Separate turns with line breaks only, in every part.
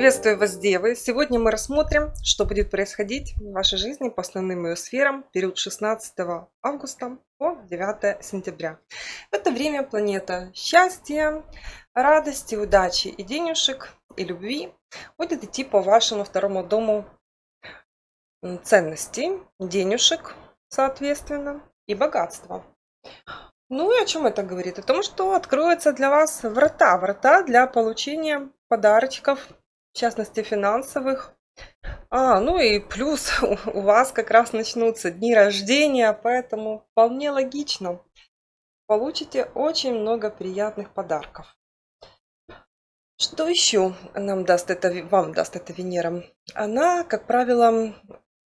Приветствую вас, Девы! Сегодня мы рассмотрим, что будет происходить в вашей жизни по основным ее сферам период 16 августа по 9 сентября. В это время планета счастья, радости, удачи и денежек, и любви будет идти по вашему второму дому ценностей, денежек, соответственно, и богатства. Ну и о чем это говорит? О том, что откроются для вас врата, врата для получения подарочков, в частности финансовых. А, ну и плюс у вас как раз начнутся дни рождения, поэтому вполне логично. Получите очень много приятных подарков. Что еще нам даст это, вам даст эта Венера? Она, как правило,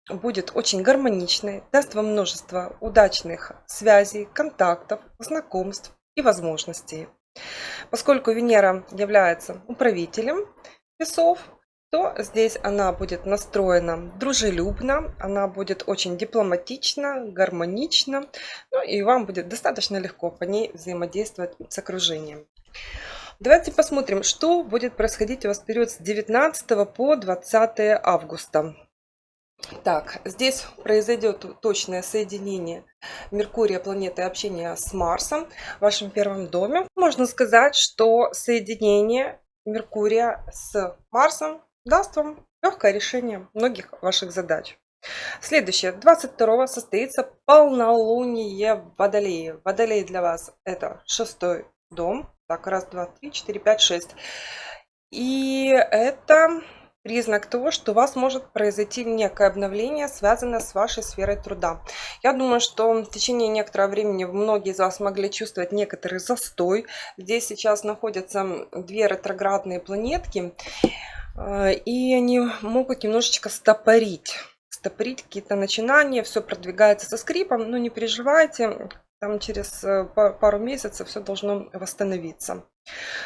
будет очень гармоничной, даст вам множество удачных связей, контактов, знакомств и возможностей. Поскольку Венера является управителем весов, то здесь она будет настроена дружелюбно, она будет очень дипломатична, гармонична, ну и вам будет достаточно легко по ней взаимодействовать с окружением. Давайте посмотрим, что будет происходить у вас в период с 19 по 20 августа. Так, здесь произойдет точное соединение Меркурия, планеты общения с Марсом в вашем первом доме. Можно сказать, что соединение Меркурия с Марсом даст вам легкое решение многих ваших задач. Следующее, 22 состоится полнолуние в Водолее. Водолей для вас это шестой дом. Так, раз, два, три, четыре, пять, шесть. И это признак того, что у вас может произойти некое обновление, связанное с вашей сферой труда. Я думаю, что в течение некоторого времени многие из вас могли чувствовать некоторый застой. Здесь сейчас находятся две ретроградные планетки, э, и они могут немножечко стопорить стопорить какие-то начинания, все продвигается со скрипом, но не переживайте, там через э, пару месяцев все должно восстановиться.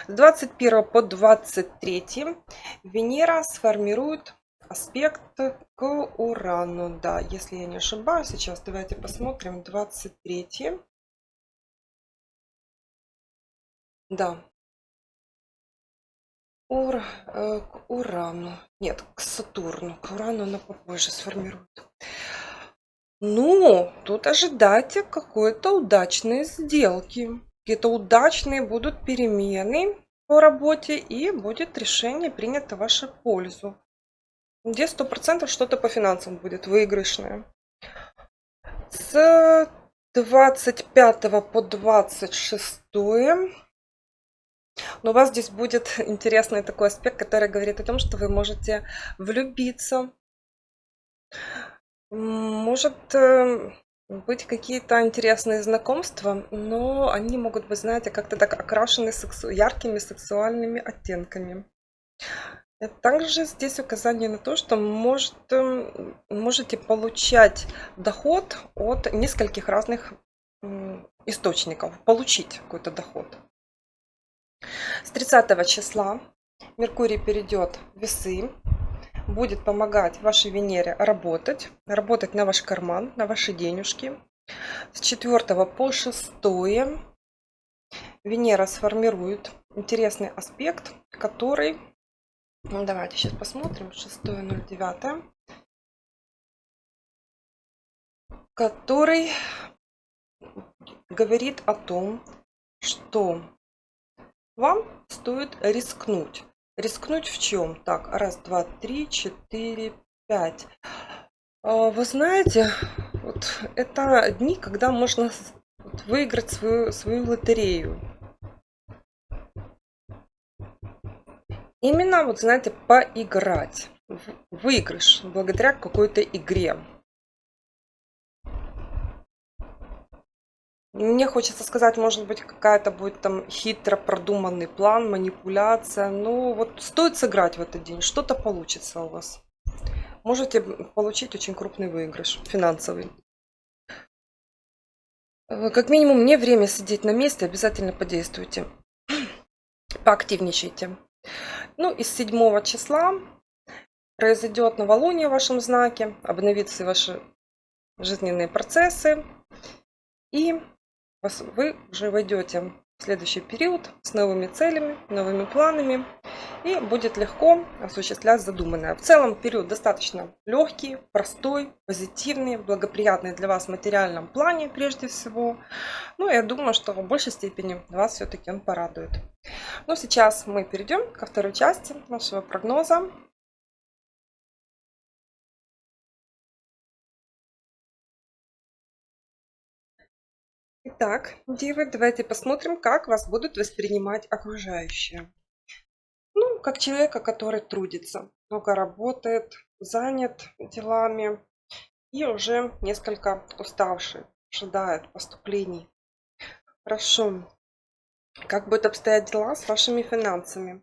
С 21 по 23 Венера сформирует аспект к Урану. Да, если я не ошибаюсь, сейчас давайте посмотрим. 23. Да. Ур, э, к Урану. Нет, к Сатурну. К Урану она попозже сформирует. Ну, тут ожидайте какой-то удачной сделки. Какие-то удачные будут перемены по работе и будет решение принято в вашу пользу. Где сто процентов что-то по финансам будет выигрышное. С 25 по 26 но у вас здесь будет интересный такой аспект, который говорит о том, что вы можете влюбиться может эм, быть какие-то интересные знакомства, но они могут быть, знаете, как-то так окрашены сексу... яркими сексуальными оттенками. Также здесь указание на то, что может, эм, можете получать доход от нескольких разных источников, получить какой-то доход. С 30 числа Меркурий перейдет в весы, будет помогать вашей Венере работать, работать на ваш карман, на ваши денежки. С 4 по 6 Венера сформирует интересный аспект, который... Ну, давайте сейчас посмотрим. 6.09. Который говорит о том, что вам стоит рискнуть. Рискнуть в чем? Так, раз, два, три, четыре, пять. А, вы знаете, вот это дни, когда можно выиграть свою, свою лотерею. Именно, вот знаете, поиграть. Выигрыш благодаря какой-то игре. Мне хочется сказать, может быть, какая-то будет там хитро продуманный план, манипуляция. Ну, вот стоит сыграть в этот день, что-то получится у вас. Можете получить очень крупный выигрыш финансовый. Э, как минимум, не время сидеть на месте, обязательно подействуйте. Поактивничайте. Ну, из 7 числа произойдет новолуние в вашем знаке, обновятся ваши жизненные процессы. И вы уже войдете в следующий период с новыми целями, новыми планами и будет легко осуществлять задуманное. В целом период достаточно легкий, простой, позитивный, благоприятный для вас в материальном плане прежде всего. Ну, я думаю, что в большей степени вас все-таки он порадует. Ну, сейчас мы перейдем ко второй части нашего прогноза. Итак, девы, давайте посмотрим, как вас будут воспринимать окружающие. Ну, как человека, который трудится, много работает, занят делами и уже несколько уставший, ожидает поступлений. Хорошо. Как будут обстоять дела с вашими финансами?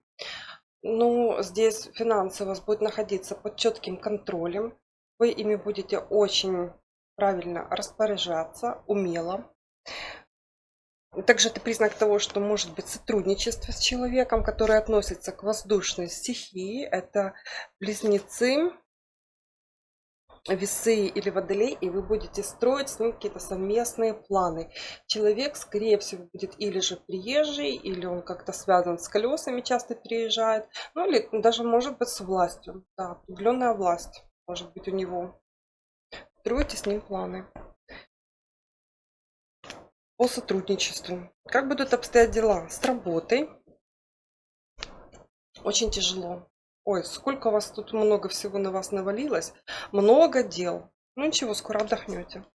Ну, здесь финансы у вас будут находиться под четким контролем. Вы ими будете очень правильно распоряжаться, умело. Также это признак того, что может быть сотрудничество с человеком, который относится к воздушной стихии. Это близнецы, весы или водолей, и вы будете строить с ним какие-то совместные планы. Человек, скорее всего, будет или же приезжий, или он как-то связан с колесами, часто переезжает, ну или даже может быть с властью. Да, определенная власть может быть у него. Строите с ним планы по сотрудничеству. Как будут обстоять дела с работой? Очень тяжело. Ой, сколько у вас тут много всего на вас навалилось. Много дел. Ну ничего, скоро отдохнете.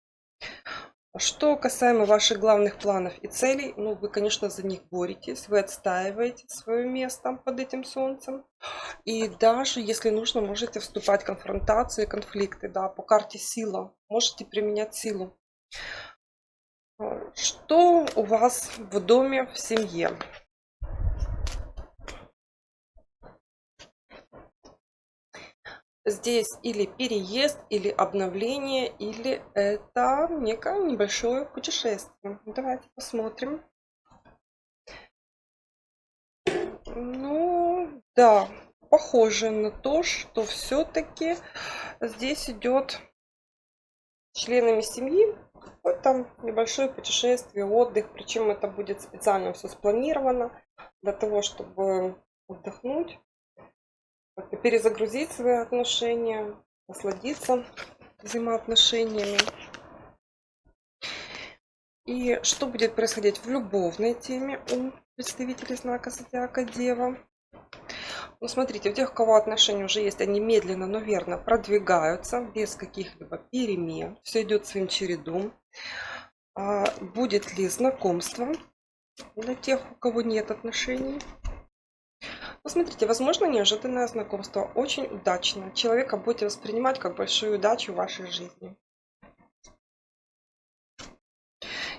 Что касаемо ваших главных планов и целей, ну вы, конечно, за них боретесь, вы отстаиваете свое место под этим солнцем. И даже, если нужно, можете вступать в конфронтации, конфликты, да, по карте сила. Можете применять силу. Что у вас в доме, в семье? Здесь или переезд, или обновление, или это некое небольшое путешествие. Давайте посмотрим. Ну, да, похоже на то, что все-таки здесь идет членами семьи там небольшое путешествие, отдых, причем это будет специально все спланировано для того, чтобы отдохнуть, перезагрузить свои отношения, насладиться взаимоотношениями. И что будет происходить в любовной теме у представителей знака Зодиака Дева? Ну, смотрите, у тех, у кого отношения уже есть, они медленно, но верно продвигаются, без каких-либо перемен. Все идет своим чередом. А будет ли знакомство для тех, у кого нет отношений? Посмотрите, возможно, неожиданное знакомство, очень удачно. Человека будете воспринимать как большую удачу в вашей жизни.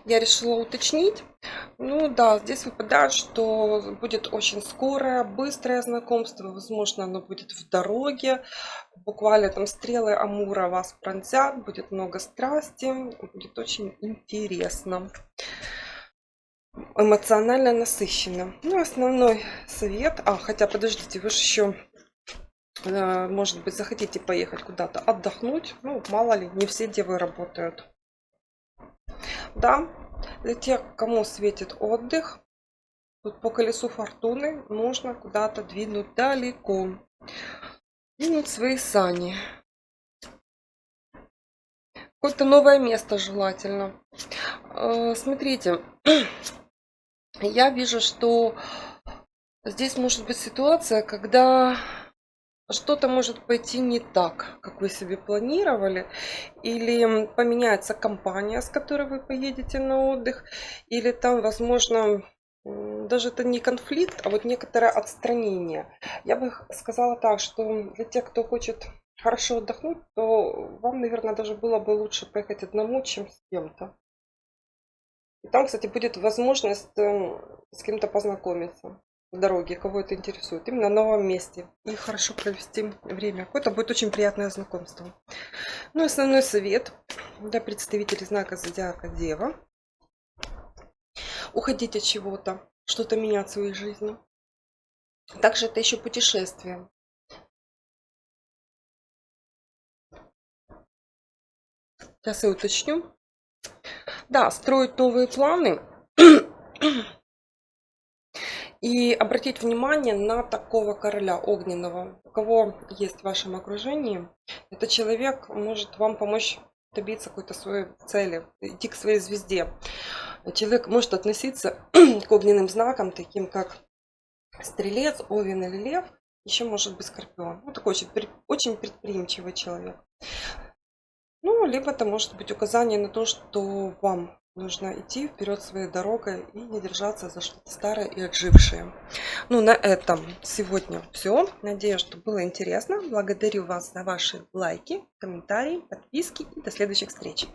Я решила уточнить. Ну да, здесь выпадает, что будет очень скорое, быстрое знакомство. Возможно, оно будет в дороге. Буквально там стрелы Амура вас пронзят. Будет много страсти. Будет очень интересно. Эмоционально насыщенно. Ну, основной совет. А, хотя, подождите, вы же еще э, может быть, захотите поехать куда-то отдохнуть. Ну, мало ли, не все девы работают. Да, для тех, кому светит отдых, тут по колесу фортуны можно куда-то двинуть далеко. Двинуть свои сани. Какое-то новое место желательно. Э, смотрите, я вижу, что здесь может быть ситуация, когда что-то может пойти не так, как вы себе планировали, или поменяется компания, с которой вы поедете на отдых, или там, возможно, даже это не конфликт, а вот некоторое отстранение. Я бы сказала так, что для тех, кто хочет хорошо отдохнуть, то вам, наверное, даже было бы лучше поехать одному, чем с кем-то. И там, кстати, будет возможность эм, с кем-то познакомиться дороге, кого это интересует, именно на новом месте. И хорошо провести время. Это будет очень приятное знакомство. Ну, основной совет для представителей знака Зодиака Дева. Уходить от чего-то, что-то менять в своей жизни. Также это еще путешествие. Сейчас я уточню. Да, строить новые планы И обратить внимание на такого короля огненного. Кого есть в вашем окружении, этот человек может вам помочь добиться какой-то своей цели, идти к своей звезде. Человек может относиться к огненным знакам, таким как стрелец, овен или лев, еще может быть скорпион. Ну, такой очень, очень предприимчивый человек. Ну, либо это может быть указание на то, что вам нужно идти вперед своей дорогой и не держаться за что-то старое и отжившее. Ну, на этом сегодня все. Надеюсь, что было интересно. Благодарю вас за ваши лайки, комментарии, подписки и до следующих встреч.